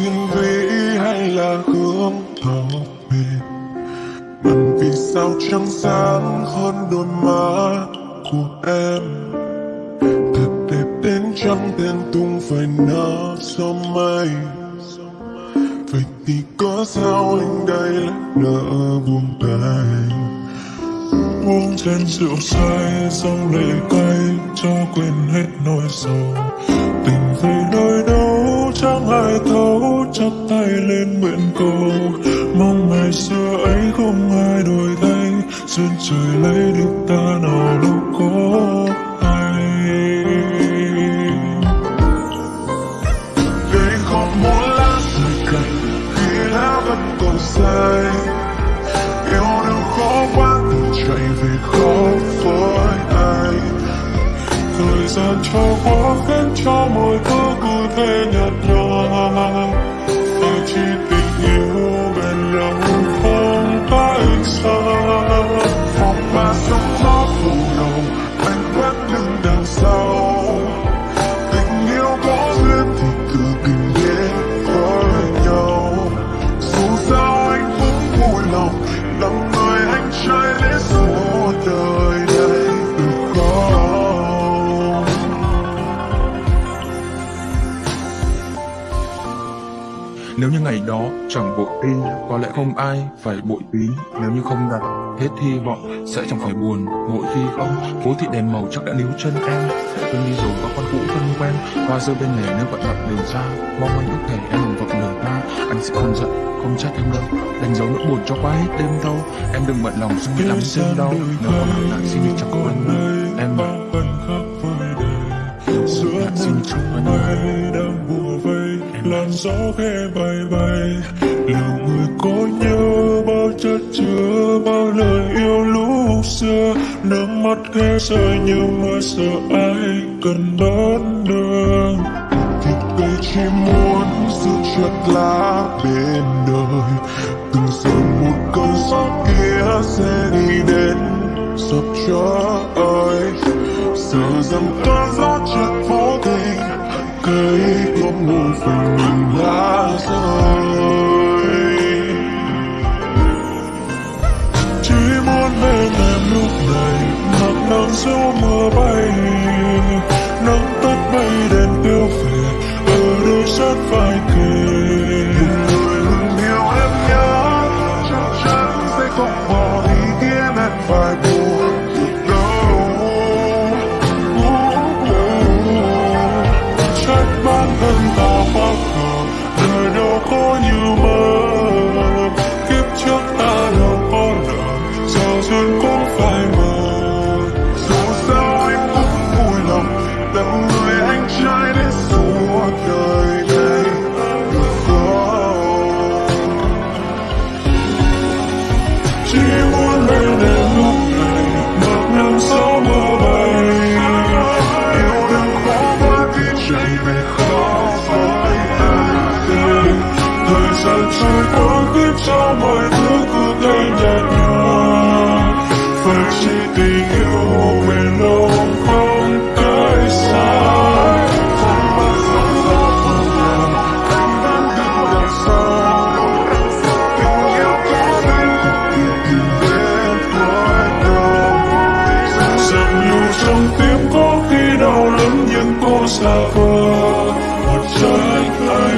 thiên vĩ hay là hướng thở về Màn vì sao trắng sáng hơn đôi má của em? Thật đẹp đến trăng tên tung phải nở gió mây. Vậy thì có sao anh đây lại nỡ buông tay? Uống chén rượu say xong lệ cay cho quên hết nỗi sầu. Tình về đôi đâu ai thấu chắp tay lên nguyện cầu. Mong ngày xưa ấy không ai đổi thay. Duyên trời lấy được ta nào lúc có ai. Vì không muốn lá rơi cành Khi lá vẫn còn say. Thời gian quá qua cho mọi thứ cụ thể nhạt nhòa. Phải chỉ tình yêu Nếu như ngày đó chẳng bội đi, có lẽ không ai phải bội tí. Nếu như không đặt hết hy vọng, sẽ chẳng phải buồn. Mỗi khi không, phố thị đèn màu chắc đã níu chân em. Quên đi rồi có con cũ thân quen, hoa rơi bên lề nếu vận bận đường xa. Mong anh ước thể em đừng vọng lời ta, anh sẽ không giận, không trách em đâu. Đánh dấu nỗi buồn cho qua hết đêm đâu. Em đừng bận lòng suy nghĩ lắm thêm đâu. Nếu còn nặng lại xin chẳng có anh đâu. Em mà, vẫn một chúc anh mây đang bùa vây làn gió khẽ bay bay liệu người có nhớ bao chất chứa, bao lời yêu lúc xưa. Nước mắt khẽ rơi nhưng mà sợ ai cần đón đường. Thì cây chỉ muốn giữ chặt lá bên đời. Từng giờ một cơn gió kia sẽ đi đến sập cho ơi sợ rằng cơn gió chợt vô tình, cây một phần mình đã rơi chỉ muốn bên em lúc này mặc nắng gió mưa bay nắng tắt bay đèn tiêu về ở đây rất vai kề giờ trôi qua khiến cho mọi thứ cứ tay nhạt nhòa phải chỉ tình yêu bền lâu không tới xa không bao giờ ra phần lòng anh đang đứng đằng sau tình yêu có đến đến cuối đông dần lưu trong tim có khi đau lắm nhưng cô xa vờ một trái